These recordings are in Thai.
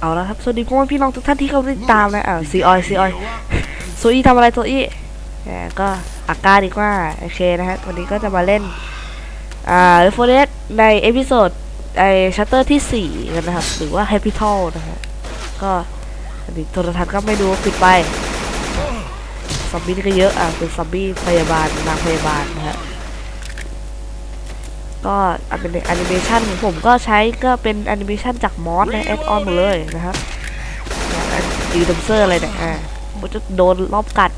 เอาละครับ สวัสดีพ่อพี่น้องทุกท่านที่เข้าติดตามนะอ่าซีออยซีออยโซอี้ทำอะไรโซอี้แก็อากาดีกว่า โอเคนะฮะ วันนี้ก็จะมาเล่น อ่าเรฟเฟอร์ในเอพิโซดไอชัตเตอร์ที่ 4 กันนะครับ หรือว่า Happy t a l นะฮะ ก็อันนี้โทรทัศน์ก็ไม่ดูปิดไปซอมบี้ก็เยอะ อะเป็นซอมบี้พยาบาลนางพยาบาลนะฮะ ก็เป็นแอนิเมชันของผมก็ใช้ก็เป็นแอนิเมชันจาก mod และ add-on หมดเลยนะครับดีดัมเซอร์อะไรเนี่ยอ่ามันจะโดนลอบกัด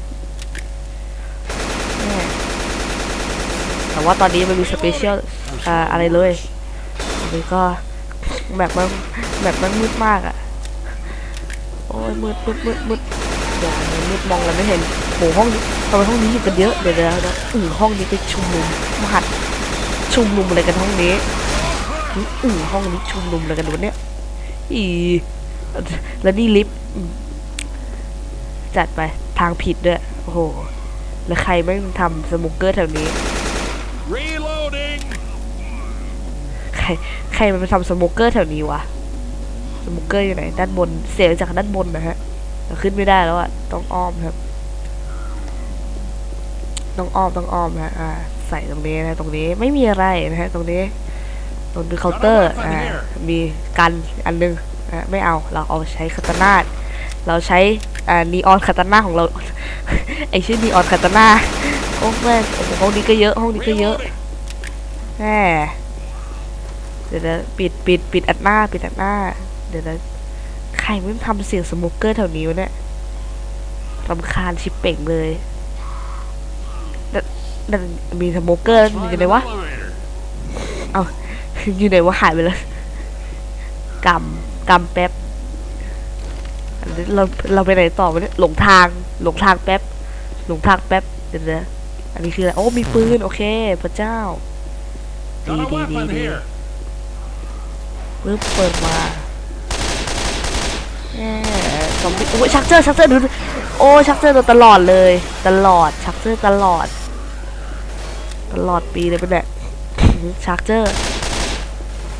แต่ว่าตอนนี้มันมี special อ่าอะไรเลยอันนี้ก็แบบมันแบบมันมืดมากอะ่ะ โอ้ยมืดมืดมืดมืดเดี๋ยวมืดมองแล้วไม่เห็นโหห้องนี้ทำไมห้องนี้อยู่กันเยอะเดี๋ยวเดี๋ยวเดี๋ยวอือห้องนี้ไปชุมนุมมหัด ชุมนุมอะไรกันห้องนี้อือห้องนี้ชุมนุมอะไรกันวะเนี่ยอีแล้วนี่ลิฟต์จัดไปทางผิดด้วยโอ้โหแล้วใครไม่ทำสมุกเกอร์แถวนี้ Reloading! ใครใครมันไปทำสมุกเกอร์แถวนี้วะสมุกเกอร์อยู่ไหนด้านบนเสียจากด้านบนนะฮะขึ้นไม่ได้แล้วอะต้องอ้อมครับ ต้องอ้อมต้องอ้อมฮะอ่า ใส่ตรงนี้นะตรงนี้ไม่มีอะไรนะฮะตรงนี้ตรงนี้เคาน์เตอร์อ่ามีกันอันนึงอ่าไม่เอาเราเอาใช้คาตานาเราใช้อ่านีออนคาตานาของเราไอชื่อนีออนคาตานาโอ้แม่งโอ้โหห้องนี้ก็เยอะห้องนี้ก็เยอะแหมเดี๋ยวนะปิดปิดปิดอัดหน้าปิดอัดหน้า เดี๋ยวนะใครไม่ทำเสียง Smoker แถวนี้วะเนี่ยรำคาญชิบเป๋งเลย นั่นนั่นมี Smoker อยู่ไหนวะ Elevator. เอาอยู่ไหนวะหายไปเลยกำกำแป๊บอันนี้เราเราไปไหนต่อวะเนี่ยหลงทางหลงทางแป๊บหลงทางแป๊บเดี๋ยวนะอันนี้คืออะไรโอ้มีปืนโอเค พระเจ้าดี Got a ดีดี weapon ดี here. ปึ๊บเปิดมาแหมซอมบี้โอ้ยชักเจอร์ชักเจอร์ดูดิโอ้ชักเจอร์โดนตลอดเลย ตลอดชักเจอร์ตลอด ตลอดปีเลยเป็นแหละชักเจอร์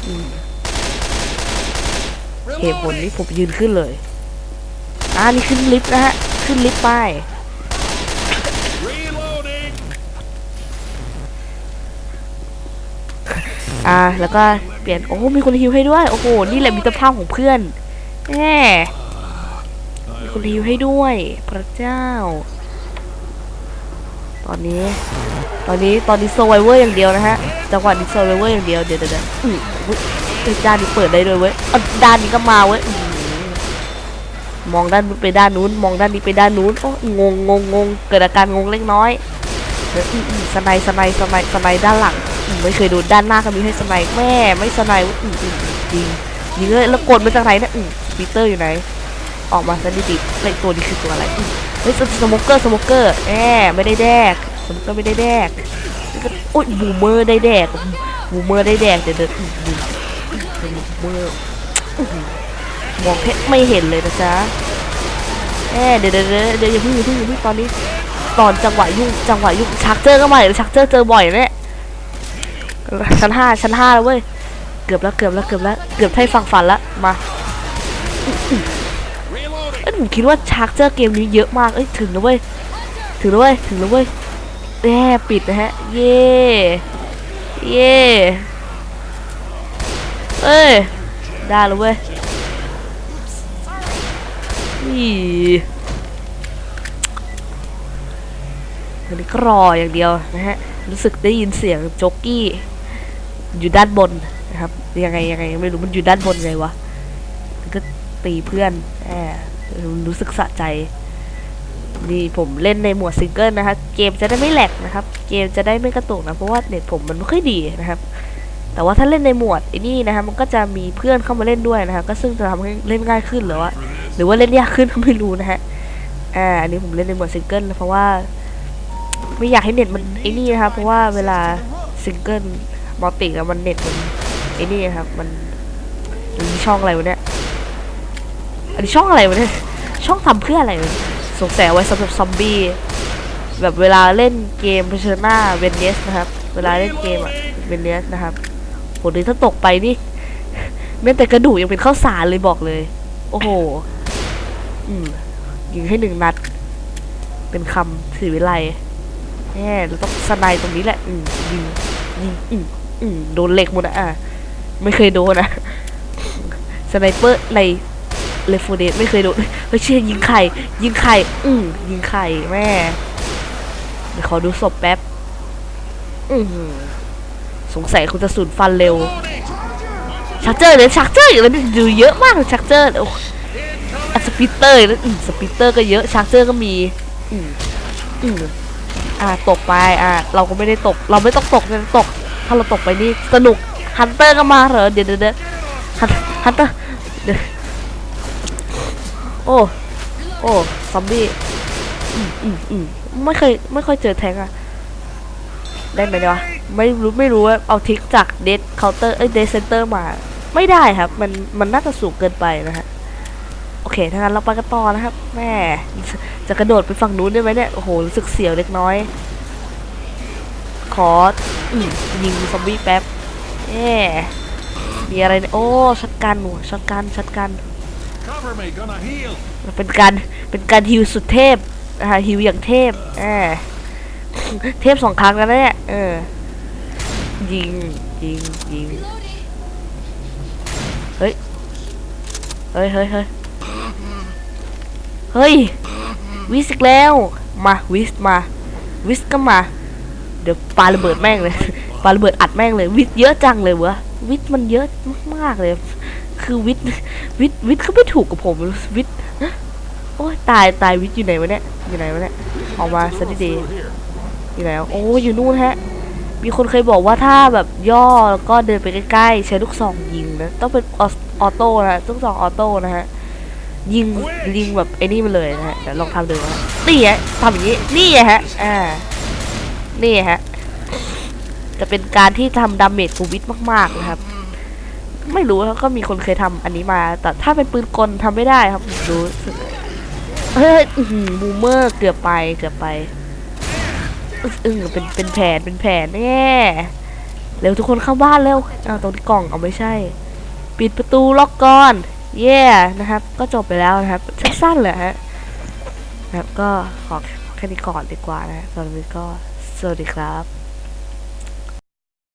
อืมเหตุผลนี้ผมยืนขึ้นเลยอ่านี่ขึ้นลิฟต์นะฮะ ขึ้นลิฟต์ไป Reloading! อ่า แล้วก็เปลี่ยน โอ้ มีคนฮิวให้ด้วย โอ้โห นี่แหละมิตรภาพของเพื่อนแหมมีคนฮิวให้ด้วย พระเจ้าต อนนี้ ตอนนี้ตอนนี้ survivor อย่างเดียวนะฮะจังหวะนี้ survivor อย่างเดียวเดี๋ยวเดี๋ยวเดี๋ยวอุ้ยด้านนี้เปิดได้ด้วยเว้ยด้านนี้ก็มาเว้ยมองด้านนู้นไปด้านนู้น มองด้านนี้ไปด้านนู้นโอ้งงงงงงเกิดอาการงงเล็กน้อย snipe snipe snipe snipe ด้านหลังอืมไม่เคยดูด้านหน้าก็มีให้ snipe แม่ไม่ snipe อืมจริงยิงเลยแล้วกดมาจากไหนเนี่ยอืม Spitter อยู่ไหน ออกมาซะดีๆแล้วไอ้ตัวนี้คือตัวอะไร เฮ้ย Smoker Smoker แหมไม่ได้แดก Smoker ไม่ได้แดกโอ้ย Boomer ได้แดก Boomer ได้แดกเดี๋ยวเดี๋ยวอืมบูมบูมเมอร์อื้อหือมองแค่ไม่เห็นเลยนะจ๊ะแหมเดี๋ยวเดี๋ยวเดี๋ยวเดี๋ยวอย่าพิ่งอย่าพิ่งอย่าพิ่งตอนนี้ตอนจังหวะยุ่งจังหวะยุ่งชักเจอก็มาอีกแล้วชักเจอเจอบ่อยเนี่ยชั้นห้าชั้นห้าแล้วเว้ยเกือบแล้วเกือบแล้วเกือบแล้วเกือบให้ฟังฝันล้วมา ผมคิดว่าชักเจอเกมนี้เยอะมาก เอ้ยถึงแล้วเว้ย ถึงแล้วเว้ย ถึงแล้วเว้ยแย่ปิดนะฮะ เย่เย่เอ้ย ได้แล้วเว้ยอีอันนี้ก็รออย่างเดียวนะฮะ รู้สึกได้ยินเสียงโจ๊กกี้ อยู่ด้านบนนะครับ ยังไงยังไงไม่รู้มันอยู่ด้านบนไงวะมันก็ตีเพื่อนแอบ รู้สึกสะใจนี่ผมเล่นในหมวดซิงเกิลนะครับ เกมจะได้ไม่แหลกนะครับ เกมจะได้ไม่กระตุกนะ เพราะว่าเน็ตผมมันไม่ค่อยดีนะครับ แต่ว่าถ้าเล่นในโหมดไอ้นี่นะครับ มันก็จะมีเพื่อนเข้ามาเล่นด้วยนะครับ ก็ซึ่งจะทำให้เล่นง่ายขึ้นหรือว่า หรือว่าเล่นยากขึ้นก็ไม่รู้นะฮะ อ่า อันนี้ผมเล่นในโหมดซิงเกิลเพราะว่า ไม่อยากให้เน็ตมันไอ้นี่นะครับ เพราะว่าเวลา single multi อะมันเน็ตมันไอ้นี่นะครับ มันมันมีช่องอะไรวะเนี่ยอันนี้ช่องอะไรวะเนี่ยช่องทำเพื่ออะไรสงสัยไว้สำหรับซอมบี้แบบเวลาเล่นเกมเพชรหน้าเวนเนสนะครับ เวลาเล่นเกมอะเวนเนสนะครับโหนี่ถ้าตกไปนี่แม้แต่กระดูกยังเป็นข้าวสารเลยบอกเลย โอ้โห อืมยิงให้หนึ่งนัด เป็นคำสีวิไลแหมเราต้องสไนตรงนี้แหละ อืมยิงยิงอืมอืมโดนเหล็กหมดอะอะไม่เคยโดนนะสไนเปอร์ใน เลฟโฟเดไม่เคยโดนเฮ้ยเชี่ยยิงไข่ ยิงไข่ อืมยิงไข่แม่เดี๋ยวขอดูศพแป๊บ อือหือสงสัยคุณจะสูญพันธุ์เร็ว Charger เลย Charger อยู่แล้วดูเยอะมาก Charger โอ้อะ Spitter แล้วอืม Spitter ก็เยอะ Charger ก็มี อืมอืมอ่าตกไปอ่าเราก็ไม่ได้ตก เราไม่ต้องตกเราตก ถ้าเราตกไปนี่สนุก Hunter ก็มาเหรอเดี๋ยวเดี๋ยวเดี๋ยวHun- Hunter เดี๋ยว โอ้โอ้ซอมบี้อืมอืมอืมไม่เคยไม่ค่อยเจอแทงอะได้ไหมเนี่ยวะไม่รู้ไม่รู้ว่าเอา trick จาก Dead Counter เอ้ย Dead Center มา ไม่ได้ครับ มันมันน่าจะสูงเกินไปนะฮะโอเคถ้างั้นเราไปกันต่อนะครับแม่จะกระโดดไปฝั่งนู้นได้ไหมเนี่ยโอ้โหรู้สึกเสียวเล็กน้อย ขออืมยิงซอมบี้แป๊บแย่มีอะไรเนี่ยโอ้ช็อตกันหนูช็อตกันช็อตกัน เป็นการเป็นการ heal สุดเทพนะฮะ heal อย่างเทพแหมเทพสองครั้งแล้วเนี่ยเออยิงยิงยิงเฮ้ยเฮ้ยเฮ้ยเฮ้ยเฮ้ย Witch อีกแล้วมาวิสมาวิสก็มา เดี๋ยวปาระเบิดแม่งเลยปาระเบิดอัดแม่งเลย วิทย์เยอะจังเลยวะวิทย์มันเยอะมากๆเลย คือวิทย์วิทย์วิทย์เขาไม่ถูกกับผมวิทย์โอ้ตายตายวิทย์อยู่ไหนวะเนี่ยอยู่ไหนวะเนี่ยออกมาซะดีอยู่ไหนวะโอ้อยู่นู่นฮะ มีคนเคยบอกว่าถ้าแบบย่อแล้วก็เดินไปใกล้ๆใช้ลูกซองยิงนะต้องเป็นออ auto นะลูกซอง auto นะฮะยิงยิงแบบไอ้นี่มาเลยนะฮะเดี๋ยวลองทำดูนะนี่ฮะทำอย่างนี้นี่ฮะอ่านี่ฮะจะเป็นการที่ทำ damage กู Witch มากๆนะครับ ไม่รู้ครับก็มีคนเคยทำอันนี้มา แต่ถ้าเป็นปืนกลทำไม่ได้ครับผมรู้เฮ้ย Boomer เกือบไปเกือบไปอึ้งเป็นเป็นแผนเป็นแผนแน่เร็วทุกคนเข้าบ้านเร็วเอาตรงกล่องเอาไม่ใช่ ปิดประตูล็อกก่อนเย่นะครับ ก็จบไปแล้วนะครับสั้นๆเลยฮะนะครับก็ขอแค่นี้ก่อนดีกว่านะตอนนี้ก็สวัสดีครับ